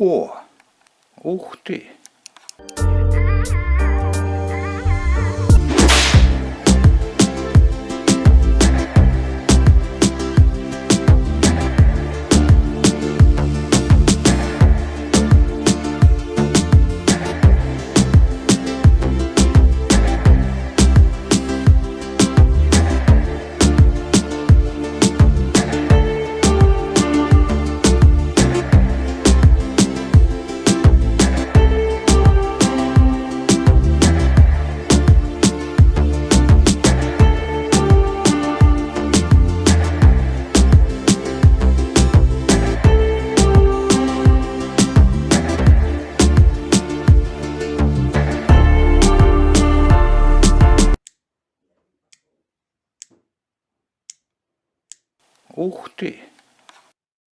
О! Ух ты! Ух ты!